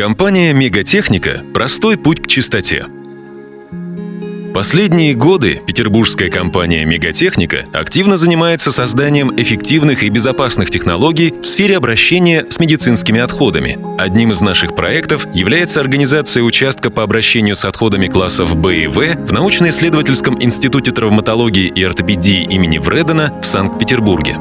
Компания «Мегатехника» – простой путь к чистоте. Последние годы петербургская компания «Мегатехника» активно занимается созданием эффективных и безопасных технологий в сфере обращения с медицинскими отходами. Одним из наших проектов является организация участка по обращению с отходами классов Б и В в научно-исследовательском институте травматологии и ортопедии имени Вредена в Санкт-Петербурге.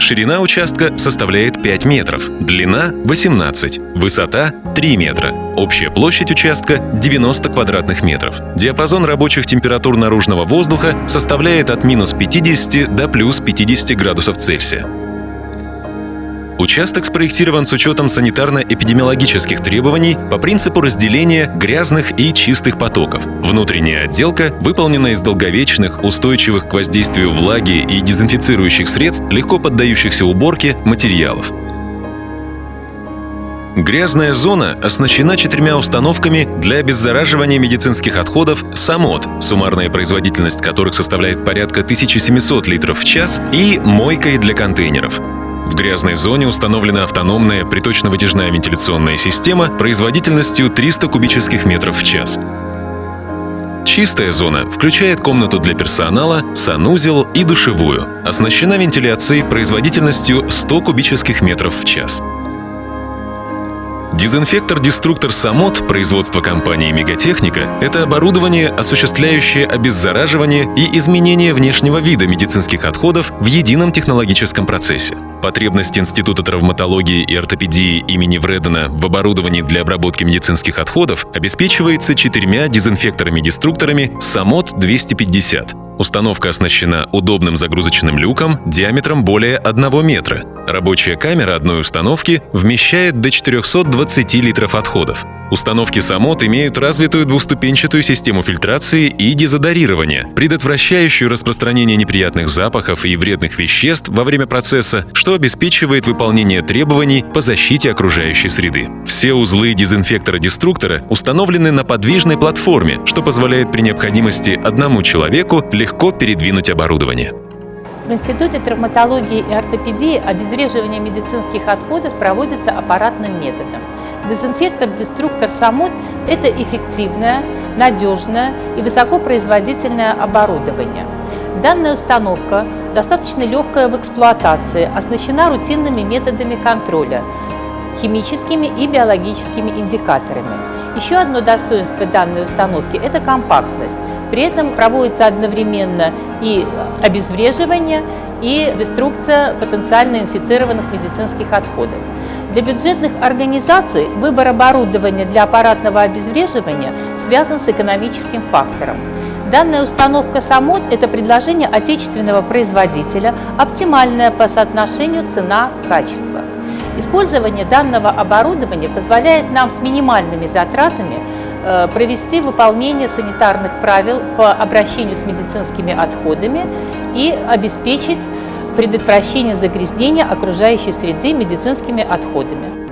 Ширина участка составляет 5 метров, длина – 18, высота – 3 метра. Общая площадь участка – 90 квадратных метров. Диапазон рабочих температур наружного воздуха составляет от минус 50 до плюс 50 градусов Цельсия. Участок спроектирован с учетом санитарно-эпидемиологических требований по принципу разделения грязных и чистых потоков. Внутренняя отделка выполнена из долговечных, устойчивых к воздействию влаги и дезинфицирующих средств, легко поддающихся уборке материалов. Грязная зона оснащена четырьмя установками для обеззараживания медицинских отходов «Самот», суммарная производительность которых составляет порядка 1700 литров в час, и мойкой для контейнеров. В грязной зоне установлена автономная приточно-вытяжная вентиляционная система производительностью 300 кубических метров в час. Чистая зона включает комнату для персонала, санузел и душевую. Оснащена вентиляцией производительностью 100 кубических метров в час. Дезинфектор-деструктор «Самот» производства компании «Мегатехника» — это оборудование, осуществляющее обеззараживание и изменение внешнего вида медицинских отходов в едином технологическом процессе. Потребность Института травматологии и ортопедии имени Вредена в оборудовании для обработки медицинских отходов обеспечивается четырьмя дезинфекторами-деструкторами «Самот-250». Установка оснащена удобным загрузочным люком диаметром более 1 метра. Рабочая камера одной установки вмещает до 420 литров отходов. Установки Самот имеют развитую двуступенчатую систему фильтрации и дезодорирования, предотвращающую распространение неприятных запахов и вредных веществ во время процесса, что обеспечивает выполнение требований по защите окружающей среды. Все узлы дезинфектора-деструктора установлены на подвижной платформе, что позволяет при необходимости одному человеку легко передвинуть оборудование. В Институте травматологии и ортопедии обезвреживание медицинских отходов проводится аппаратным методом. Дезинфектор-деструктор «Самот» – это эффективное, надежное и высокопроизводительное оборудование. Данная установка достаточно легкая в эксплуатации, оснащена рутинными методами контроля – химическими и биологическими индикаторами. Еще одно достоинство данной установки – это компактность. При этом проводится одновременно и обезвреживание, и деструкция потенциально инфицированных медицинских отходов. Для бюджетных организаций выбор оборудования для аппаратного обезвреживания связан с экономическим фактором. Данная установка САМОД – это предложение отечественного производителя, оптимальное по соотношению цена-качество. Использование данного оборудования позволяет нам с минимальными затратами э, провести выполнение санитарных правил по обращению с медицинскими отходами и обеспечить предотвращение загрязнения окружающей среды медицинскими отходами.